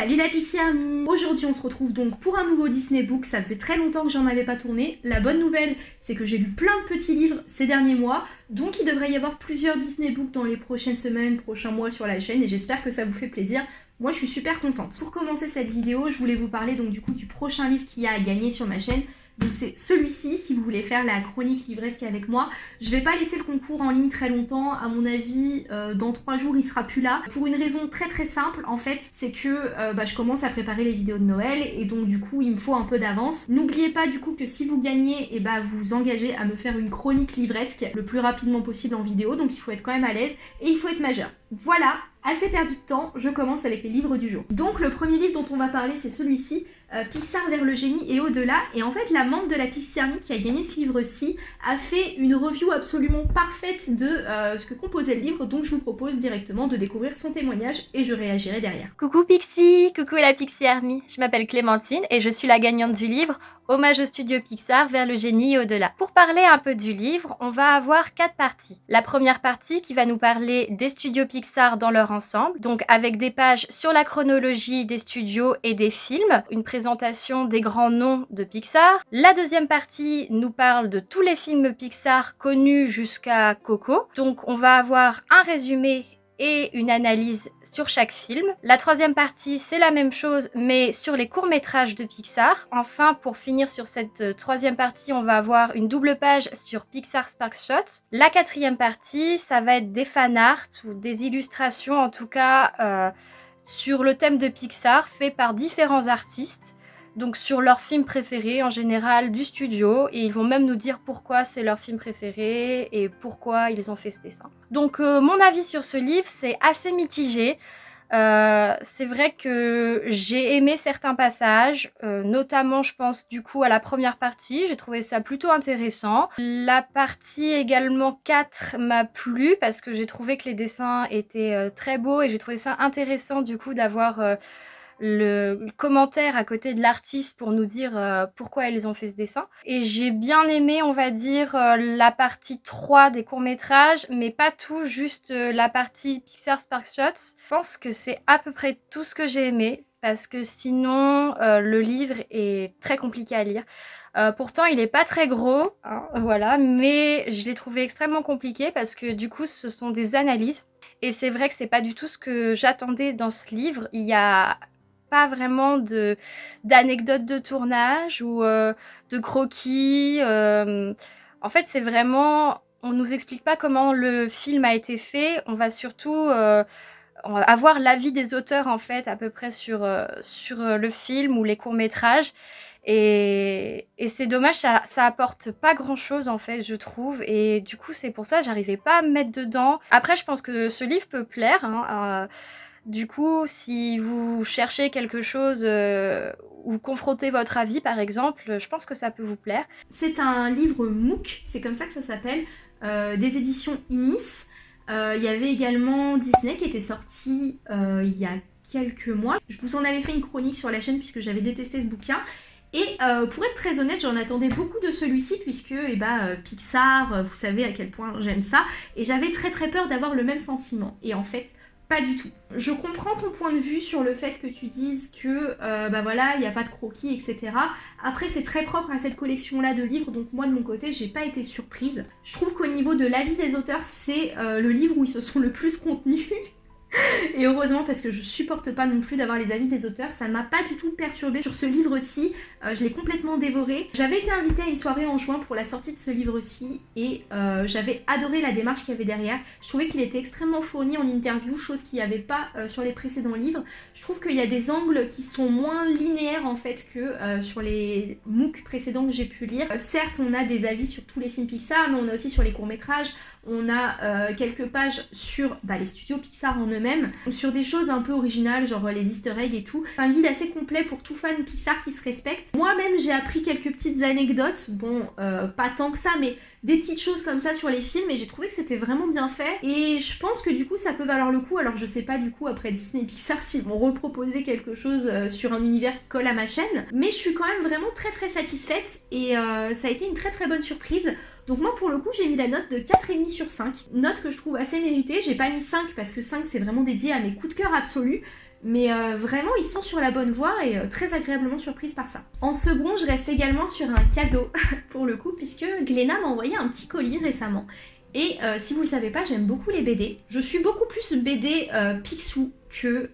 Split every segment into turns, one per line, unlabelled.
Salut la Pixie Army Aujourd'hui on se retrouve donc pour un nouveau Disney Book, ça faisait très longtemps que j'en avais pas tourné. La bonne nouvelle c'est que j'ai lu plein de petits livres ces derniers mois, donc il devrait y avoir plusieurs Disney Books dans les prochaines semaines, prochains mois sur la chaîne et j'espère que ça vous fait plaisir. Moi je suis super contente. Pour commencer cette vidéo, je voulais vous parler donc du coup du prochain livre qu'il y a à gagner sur ma chaîne. Donc c'est celui-ci, si vous voulez faire la chronique livresque avec moi. Je vais pas laisser le concours en ligne très longtemps, à mon avis, euh, dans trois jours il sera plus là. Pour une raison très très simple, en fait, c'est que euh, bah, je commence à préparer les vidéos de Noël et donc du coup il me faut un peu d'avance. N'oubliez pas du coup que si vous gagnez, et eh bah, vous engagez à me faire une chronique livresque le plus rapidement possible en vidéo, donc il faut être quand même à l'aise et il faut être majeur. Voilà, assez perdu de temps, je commence avec les livres du jour. Donc le premier livre dont on va parler c'est celui-ci, euh, Pixar vers le génie et au-delà. Et en fait, la membre de la Pixie Army qui a gagné ce livre-ci a fait une review absolument parfaite de euh, ce que composait le livre, donc je vous propose directement de découvrir son témoignage et je réagirai derrière.
Coucou Pixie, coucou la Pixie Army, je m'appelle Clémentine et je suis la gagnante du livre Hommage au studio Pixar vers le génie au-delà. Pour parler un peu du livre, on va avoir quatre parties. La première partie qui va nous parler des studios Pixar dans leur ensemble, donc avec des pages sur la chronologie des studios et des films, une présentation des grands noms de Pixar. La deuxième partie nous parle de tous les films Pixar connus jusqu'à Coco. Donc on va avoir un résumé et une analyse sur chaque film. La troisième partie, c'est la même chose, mais sur les courts-métrages de Pixar. Enfin, pour finir sur cette euh, troisième partie, on va avoir une double page sur Pixar Spark Shots. La quatrième partie, ça va être des fan art ou des illustrations, en tout cas, euh, sur le thème de Pixar, fait par différents artistes donc sur leur film préféré en général du studio et ils vont même nous dire pourquoi c'est leur film préféré et pourquoi ils ont fait ce dessin. Donc euh, mon avis sur ce livre c'est assez mitigé. Euh, c'est vrai que j'ai aimé certains passages, euh, notamment je pense du coup à la première partie, j'ai trouvé ça plutôt intéressant. La partie également 4 m'a plu parce que j'ai trouvé que les dessins étaient très beaux et j'ai trouvé ça intéressant du coup d'avoir le commentaire à côté de l'artiste pour nous dire euh, pourquoi elles ont fait ce dessin. Et j'ai bien aimé, on va dire, euh, la partie 3 des courts-métrages, mais pas tout, juste euh, la partie Pixar Spark Shots. Je pense que c'est à peu près tout ce que j'ai aimé, parce que sinon, le livre est très compliqué à lire. pourtant, il est pas très gros, hein, voilà, mais je l'ai trouvé extrêmement compliqué parce que du coup, ce sont des analyses. Et c'est vrai que c'est pas du tout ce que j'attendais dans ce livre. Il y a pas vraiment de d'anecdotes de tournage ou euh, de croquis. Euh. en fait, c'est vraiment... On nous explique pas comment le film a été fait. On va surtout euh, avoir l'avis des auteurs, en fait, à peu près sur, sur le film ou les courts-métrages. Et, et c'est dommage, ça, ça apporte pas grand chose en fait, je trouve. Et du coup, c'est pour ça j'arrivais pas à me mettre dedans. Après, je pense que ce livre peut plaire. Hein, du coup, si vous cherchez quelque chose euh, ou confrontez votre avis par exemple, je pense que ça peut vous plaire.
C'est un livre MOOC, c'est comme ça que ça s'appelle, euh, des éditions Inis. Euh, il y avait également Disney qui était sorti il y a quelques mois. Je vous en avais fait une chronique sur la chaîne puisque j'avais détesté ce bouquin. Et pour être très honnête, j'en attendais beaucoup de celui-ci puisque eh ben, Pixar, vous savez à quel point j'aime ça. Et j'avais très très peur d'avoir le même sentiment. Et en fait, pas du tout. Je comprends ton point de vue sur le fait que tu dises que, euh, bah voilà, il n'y a pas de croquis, etc. Après, c'est très propre à cette collection-là de livres, donc moi, de mon côté, j'ai pas été surprise. Je trouve qu'au niveau de l'avis des auteurs, c'est euh, le livre où ils se sont le plus contenus. Et heureusement parce que je supporte pas non plus d'avoir les avis des auteurs, ça ne m'a pas du tout perturbé sur ce livre-ci, euh, je l'ai complètement dévoré. J'avais été invitée à une soirée en juin pour la sortie de ce livre-ci et euh, j'avais adoré la démarche qu'il y avait derrière. Je trouvais qu'il était extrêmement fourni en interview, chose qu'il n'y avait pas euh, sur les précédents livres. Je trouve qu'il y a des angles qui sont moins linéaires en fait que sur les MOOC précédents que j'ai pu lire. certes, on a des avis sur tous les films Pixar, mais on a aussi sur les courts-métrages, on a quelques pages sur bah, les studios Pixar en eux-mêmes, sur des choses un peu originales, genre les easter eggs et tout. Un guide assez complet pour tout fan Pixar qui se respecte. Moi-même, j'ai appris quelques petites anecdotes, bon, euh, pas tant que ça, mais des petites choses comme ça sur les films et j'ai trouvé que c'était vraiment bien fait. Et je pense que du coup ça peut valoir le coup. Alors je sais pas du coup après Disney et Pixar s'ils vont reproposer quelque chose euh, sur un univers qui colle à ma chaîne. Mais je suis quand même vraiment très très satisfaite et euh, ça a été une très très bonne surprise donc moi pour le coup j'ai mis la note de 4,5 sur 5 note que je trouve assez méritée j'ai pas mis 5 parce que 5 c'est vraiment dédié à mes coups de cœur absolus Mais euh, vraiment, ils sont sur la bonne voie et euh, très agréablement surprise par ça. En second, je reste également sur un cadeau, pour le coup, puisque Gléna m'a envoyé un petit colis récemment. Et euh, si vous le savez pas, j'aime beaucoup les BD. Je suis beaucoup plus BD Picsou que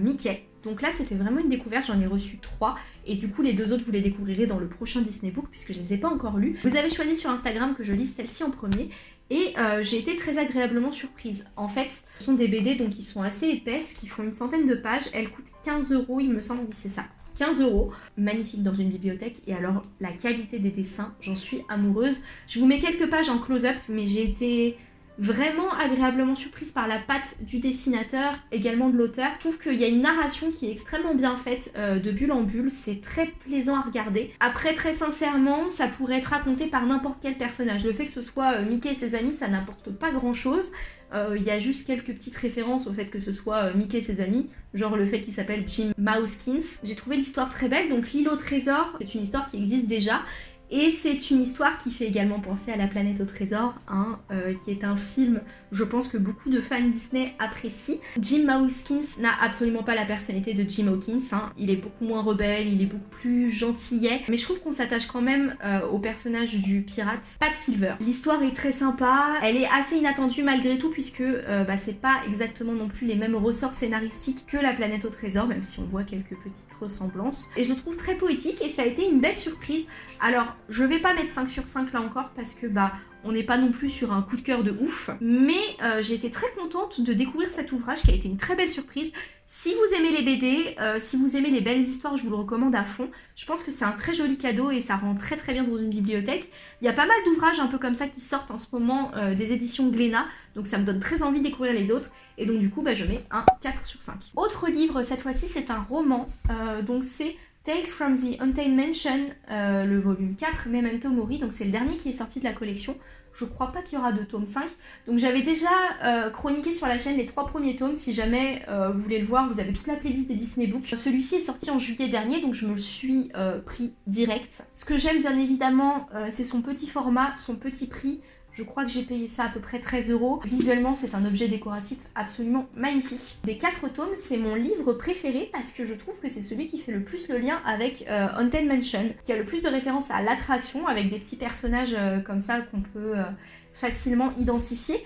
Mickey. Donc là, c'était vraiment une découverte, j'en ai reçu trois. Et du coup, les deux autres, vous les découvrirez dans le prochain Disney Book, puisque je les ai pas encore lus. Vous avez choisi sur Instagram que je lise celle-ci en premier. Et euh, j'ai été très agréablement surprise. En fait, ce sont des BD donc qui sont assez épaisses, qui font une centaine de pages. Elles coûtent 15 euros, il me semble, oui c'est ça. 15 euros, magnifique dans une bibliothèque. Et alors, la qualité des dessins, j'en suis amoureuse. Je vous mets quelques pages en close-up, mais j'ai été vraiment agréablement surprise par la patte du dessinateur, également de l'auteur. Je trouve qu'il y a une narration qui est extrêmement bien faite euh, de bulle en bulle, c'est très plaisant à regarder. Après, très sincèrement, ça pourrait être raconté par n'importe quel personnage. Le fait que ce soit euh, Mickey et ses amis, ça n'apporte pas grand chose. Euh, il y a juste quelques petites références au fait que ce soit Mickey et ses amis, genre le fait qu'il s'appelle Jim Mousekins. J'ai trouvé l'histoire très belle, donc l'île au trésor, c'est une histoire qui existe déjà et c'est une histoire qui fait également penser à La planète au trésor, hein, euh, qui est un film, je pense que beaucoup de fans Disney apprécient. Jim Hawkins n'a absolument pas la personnalité de Jim Hawkins, hein. il est beaucoup moins rebelle, il est beaucoup plus gentillet, mais je trouve qu'on s'attache quand même euh, au personnage du pirate Pat Silver. L'histoire est très sympa, elle est assez inattendue malgré tout puisque euh, bah, c'est pas exactement non plus les mêmes ressorts scénaristiques que La planète au trésor, même si on voit quelques petites ressemblances. Et je le trouve très poétique et ça a été une belle surprise. Alors je vais pas mettre 5 sur 5 là encore parce que bah on n'est pas non plus sur un coup de cœur de ouf. Mais euh, j'ai été très contente de découvrir cet ouvrage qui a été une très belle surprise. Si vous aimez les BD, euh, si vous aimez les belles histoires, je vous le recommande à fond. Je pense que c'est un très joli cadeau et ça rend très très bien dans une bibliothèque. Il y a pas mal d'ouvrages un peu comme ça qui sortent en ce moment euh, des éditions Glénat, donc ça me donne très envie de découvrir les autres. Et donc du coup, bah, je mets un 4 sur 5. Autre livre, cette fois-ci, c'est un roman. donc c'est Tales from the Untamed Mansion, euh, le volume 4, Memento Mori, donc c'est le dernier qui est sorti de la collection. Je crois pas qu'il y aura de tome 5. Donc j'avais déjà euh, chroniqué sur la chaîne les trois premiers tomes. Si jamais euh, vous voulez le voir, vous avez toute la playlist des Disney Books. Celui-ci est sorti en juillet dernier, donc je me le suis pris direct. Ce que j'aime bien évidemment, c'est son petit format, son petit prix. Je crois que j'ai payé ça à peu près 13 euros. Visuellement, c'est un objet décoratif absolument magnifique. Des quatre tomes, c'est mon livre préféré parce que je trouve que c'est celui qui fait le plus le lien avec euh, Haunted Mansion, qui a le plus de références à l'attraction, avec des petits personnages euh, comme ça qu'on peut euh, facilement identifier.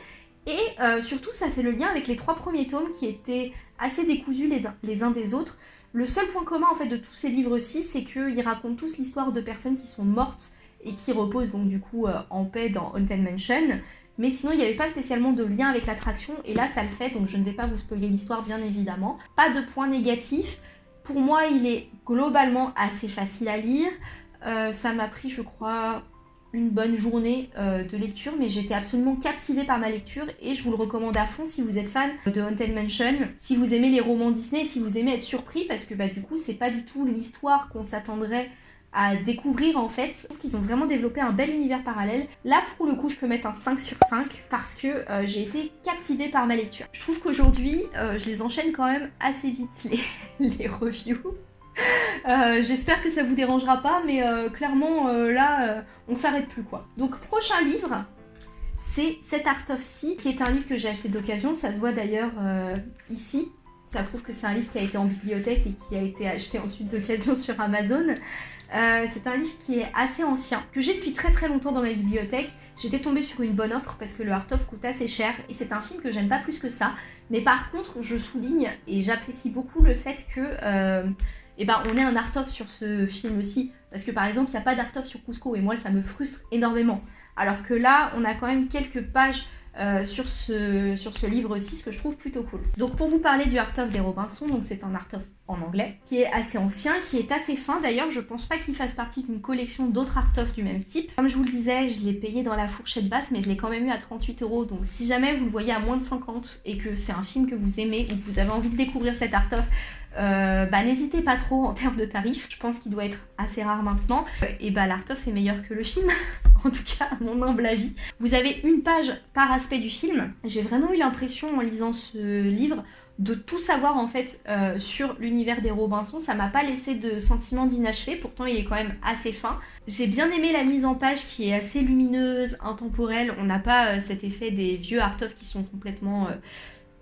Et surtout, ça fait le lien avec les trois premiers tomes qui étaient assez décousus les, les uns des autres. Le seul point commun en fait de tous ces livres-ci, c'est qu'ils racontent tous l'histoire de personnes qui sont mortes et qui repose donc du coup euh, en paix dans Haunted Mansion. Mais sinon, il n'y avait pas spécialement de lien avec l'attraction, et là, ça le fait, donc je ne vais pas vous spoiler l'histoire, bien évidemment. Pas de point négatif. Pour moi, il est globalement assez facile à lire. Euh, ça m'a pris, je crois, une bonne journée euh, de lecture, mais j'étais absolument captivée par ma lecture, et je vous le recommande à fond si vous êtes fan de Haunted Mansion, si vous aimez les romans Disney, si vous aimez être surpris, parce que bah, du coup, c'est pas du tout l'histoire qu'on s'attendrait à découvrir en fait. Je trouve qu'ils ont vraiment développé un bel univers parallèle. Là pour le coup je peux mettre un 5 sur 5 parce que euh, j'ai été captivée par ma lecture. Je trouve qu'aujourd'hui euh, je les enchaîne quand même assez vite les, reviews. Euh, j'espère que ça vous dérangera pas mais clairement là on s'arrête plus quoi. Donc prochain livre c'est Set Art of Sea qui est un livre que j'ai acheté d'occasion, ça se voit d'ailleurs ici. Ça prouve que c'est un livre qui a été en bibliothèque et qui a été acheté ensuite d'occasion sur Amazon. Euh, c'est un livre qui est assez ancien, que j'ai depuis très très longtemps dans ma bibliothèque. J'étais tombée sur une bonne offre parce que le art of coûte assez cher et c'est un film que j'aime pas plus que ça. Mais par contre, je souligne et j'apprécie beaucoup le fait que euh, eh ben, on ait un art of sur ce film aussi. Parce que par exemple, il n'y a pas d'art of sur Cusco et moi ça me frustre énormément. Alors que là, on a quand même quelques pages euh, sur ce, livre-ci, ce que je trouve plutôt cool. Donc pour vous parler du Art of des Robinson, donc c'est un Art of en anglais, qui est assez ancien, qui est assez fin. D'ailleurs, je pense pas qu'il fasse partie d'une collection d'autres Art of du même type. Comme je vous le disais, je l'ai payé dans la fourchette basse, mais je l'ai quand même eu à 38 euros. Donc si jamais vous le voyez à moins de 50 et que c'est un film que vous aimez ou que vous avez envie de découvrir cet Art of, euh, bah, n'hésitez pas trop en termes de tarifs, je pense qu'il doit être assez rare maintenant. Euh, et bah l'art-of est meilleur que le film, en tout cas à mon humble avis. Vous avez une page par aspect du film. J'ai vraiment eu l'impression en lisant ce livre de tout savoir en fait euh, sur l'univers des Robinson. Ça m'a pas laissé de sentiment d'inachevé, pourtant il est quand même assez fin. J'ai bien aimé la mise en page qui est assez lumineuse, intemporelle. On n'a pas cet effet des vieux art-of qui sont complètement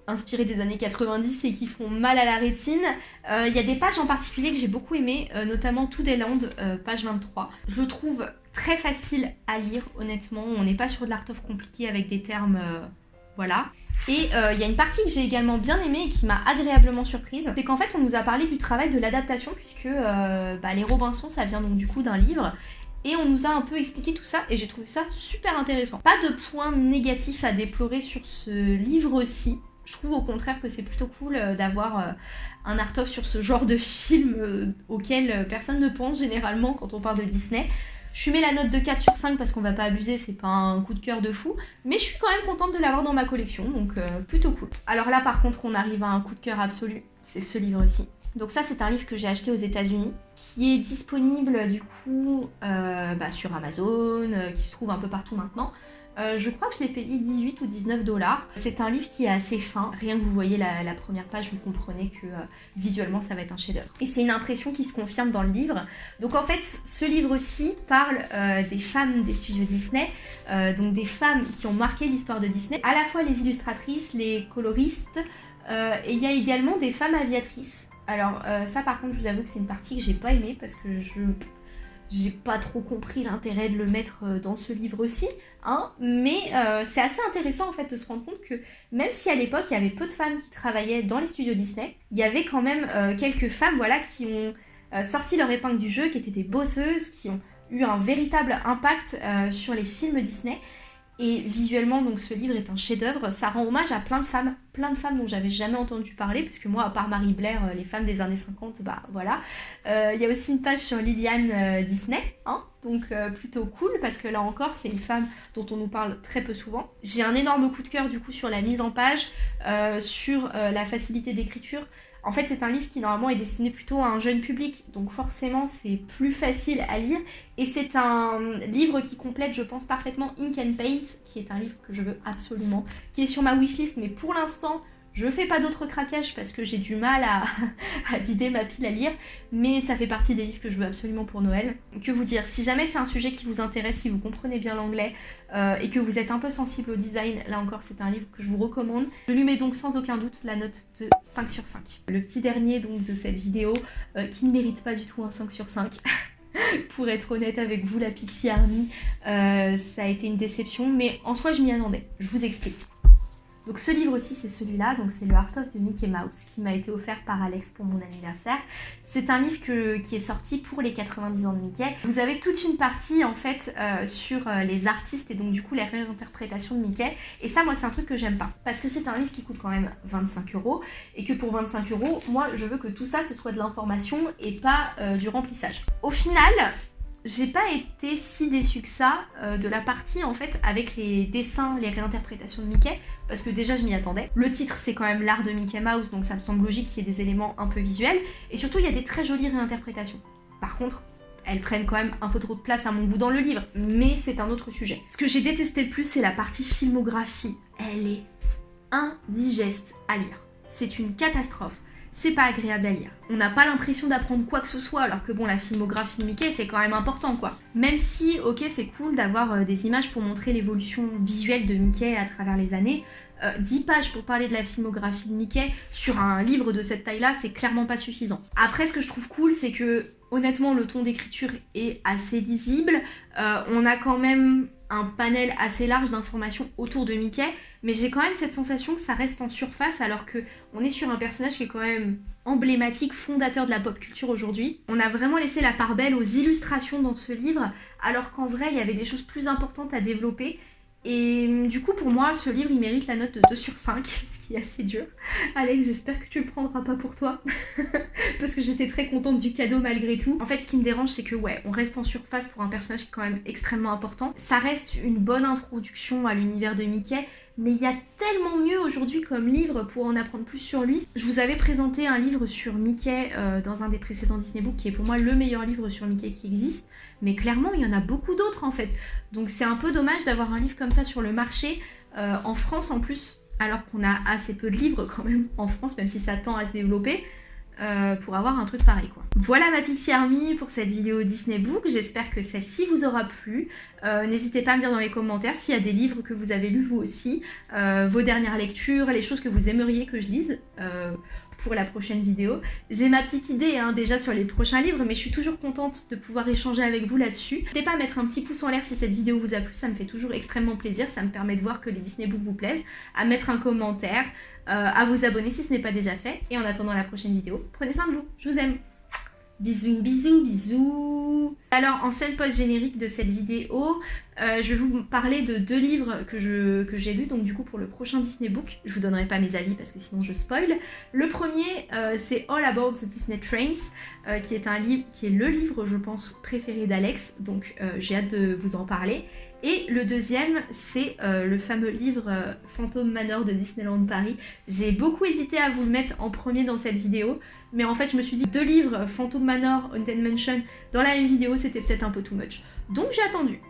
inspirés des années 90 et qui font mal à la rétine. Il y a des pages en particulier que j'ai beaucoup aimées, notamment Tout des Landes, page 23. Je le trouve très facile à lire, honnêtement. On n'est pas sur de l'art of compliqué avec des termes... voilà. Et euh, il y a une partie que j'ai également bien aimée et qui m'a agréablement surprise, c'est qu'en fait on nous a parlé du travail de l'adaptation puisque euh, bah, les Robinson ça vient donc du coup d'un livre et on nous a un peu expliqué tout ça et j'ai trouvé ça super intéressant. Pas de points négatifs à déplorer sur ce livre-ci. Je trouve au contraire que c'est plutôt cool euh, d'avoir un art-of sur ce genre de film auquel personne ne pense généralement quand on parle de Disney. Je mets la note de 4 sur 5 parce qu'on va pas abuser, c'est pas un coup de cœur de fou. Mais je suis quand même contente de l'avoir dans ma collection, donc euh, plutôt cool. Alors là par contre on arrive à un coup de cœur absolu, c'est ce livre-ci. Donc ça c'est un livre que j'ai acheté aux états unis qui est disponible du coup euh, bah, sur Amazon, euh, qui se trouve un peu partout maintenant. Euh, je crois que je l'ai payé 18 ou 19 dollars. C'est un livre qui est assez fin. Rien que vous voyez la, première page, vous comprenez que euh, visuellement ça va être un chef-d'œuvre. Et c'est une impression qui se confirme dans le livre. Donc en fait, ce livre-ci parle euh, des femmes des studios Disney, donc des femmes qui ont marqué l'histoire de Disney, à la fois les illustratrices, les coloristes, et il y a également des femmes aviatrices. Alors ça par contre, je vous avoue que c'est une partie que j'ai pas aimée parce que je j'ai pas trop compris l'intérêt de le mettre dans ce livre-ci, hein, mais euh, c'est assez intéressant en fait de se rendre compte que même si à l'époque il y avait peu de femmes qui travaillaient dans les studios Disney, il y avait quand même euh, quelques femmes voilà, qui ont sorti leur épingle du jeu, qui étaient des bosseuses, qui ont eu un véritable impact sur les films Disney. Et visuellement, donc ce livre est un chef-d'œuvre. Ça rend hommage à plein de femmes, plein de femmes dont j'avais jamais entendu parler, puisque moi, à part Marie Blair, euh, les femmes des années 50, bah voilà. Euh, il y a aussi une page sur Liliane euh, Disney, hein, donc plutôt cool, parce que là encore, c'est une femme dont on nous parle très peu souvent. J'ai un énorme coup de cœur du coup sur la mise en page, sur la facilité d'écriture. En fait, c'est un livre qui normalement est destiné plutôt à un jeune public, donc forcément c'est plus facile à lire. Et c'est un livre qui complète, je pense, parfaitement Ink and Paint, qui est un livre que je veux absolument, qui est sur ma wishlist, mais pour l'instant, je fais pas d'autres craquages parce que j'ai du mal à, vider ma pile à lire, mais ça fait partie des livres que je veux absolument pour Noël. Que vous dire, si jamais c'est un sujet qui vous intéresse, si vous comprenez bien l'anglais euh, et que vous êtes un peu sensible au design, là encore c'est un livre que je vous recommande. Je lui mets donc sans aucun doute la note de 5 sur 5. Le petit dernier donc de cette vidéo euh, qui ne mérite pas du tout un 5 sur 5. pour être honnête avec vous, la Pixie Army, euh, ça a été une déception, mais en soi je m'y attendais. Je vous explique. Donc ce livre aussi c'est celui-là, donc c'est le Art of de Mickey Mouse qui m'a été offert par Alex pour mon anniversaire. C'est un livre qui est sorti pour les 90 ans de Mickey. Vous avez toute une partie en fait euh, sur euh, les artistes et donc du coup les réinterprétations de Mickey. Et ça moi c'est un truc que j'aime pas parce que c'est un livre qui coûte quand même 25 euros et que pour 25 euros moi je veux que tout ça ce soit de l'information et pas euh, du remplissage. Au final j'ai pas été si déçue que ça euh, de la partie en fait avec les dessins, les réinterprétations de Mickey, parce que déjà je m'y attendais. Le titre c'est quand même l'art de Mickey Mouse, donc ça me semble logique qu'il y ait des éléments un peu visuels, et surtout il y a des très jolies réinterprétations. Par contre, elles prennent quand même un peu trop de place à mon goût dans le livre, mais c'est un autre sujet. Ce que j'ai détesté le plus, c'est la partie filmographie. Elle est indigeste à lire. C'est une catastrophe c'est pas agréable à lire. On n'a pas l'impression d'apprendre quoi que ce soit, alors que bon, la filmographie de Mickey, c'est quand même important, quoi. Même si, ok, c'est cool d'avoir euh, des images pour montrer l'évolution visuelle de Mickey à travers les années, 10 euh, pages pour parler de la filmographie de Mickey sur un livre de cette taille-là, c'est clairement pas suffisant. Après, ce que je trouve cool, c'est que honnêtement, le ton d'écriture est assez lisible. Euh, on a quand même un panel assez large d'informations autour de Mickey, mais j'ai quand même cette sensation que ça reste en surface alors que on est sur un personnage qui est quand même emblématique, fondateur de la pop culture aujourd'hui. On a vraiment laissé la part belle aux illustrations dans ce livre, alors qu'en vrai il y avait des choses plus importantes à développer et du coup, pour moi, ce livre, il mérite la note de 2 sur 5, ce qui est assez dur. Alex, j'espère que tu le prendras pas pour toi, parce que j'étais très contente du cadeau malgré tout. En fait, ce qui me dérange, c'est que ouais, on reste en surface pour un personnage qui est quand même extrêmement important. Ça reste une bonne introduction à l'univers de Mickey, mais il y a tellement mieux aujourd'hui comme livre pour en apprendre plus sur lui. Je vous avais présenté un livre sur Mickey euh, dans un des précédents Disney Books qui est pour moi le meilleur livre sur Mickey qui existe, mais clairement il y en a beaucoup d'autres en fait. Donc c'est un peu dommage d'avoir un livre comme ça sur le marché, euh, en France en plus, alors qu'on a assez peu de livres quand même en France, même si ça tend à se développer. Euh, pour avoir un truc pareil quoi. Voilà ma Pixie Army pour cette vidéo Disney Book, j'espère que celle-ci vous aura plu. Euh, n'hésitez pas à me dire dans les commentaires s'il y a des livres que vous avez lus vous aussi, euh, vos dernières lectures, les choses que vous aimeriez que je lise pour la prochaine vidéo. J'ai ma petite idée hein, déjà sur les prochains livres, mais je suis toujours contente de pouvoir échanger avec vous là-dessus. N'hésitez pas à mettre un petit pouce en l'air si cette vidéo vous a plu, ça me fait toujours extrêmement plaisir, ça me permet de voir que les Disney Books vous plaisent, à mettre un commentaire, à vous abonner si ce n'est pas déjà fait, et en attendant la prochaine vidéo, prenez soin de vous, je vous aime Bisous, bisous, bisous Alors, en scène post-générique de cette vidéo, euh, je vais vous parler de deux livres que j'ai que lus, donc du coup pour le prochain Disney Book. Je vous donnerai pas mes avis parce que sinon je spoil. Le premier, euh, c'est All About the Disney Trains, euh, qui est un livre, qui est le livre, je pense, préféré d'Alex, donc j'ai hâte de vous en parler. Et le deuxième, c'est le fameux livre Phantom Manor de Disneyland Paris. J'ai beaucoup hésité à vous le mettre en premier dans cette vidéo, mais en fait je me suis dit deux livres, Phantom Manor, Haunted Mansion, dans la même vidéo, c'était peut-être un peu too much. Donc j'ai attendu.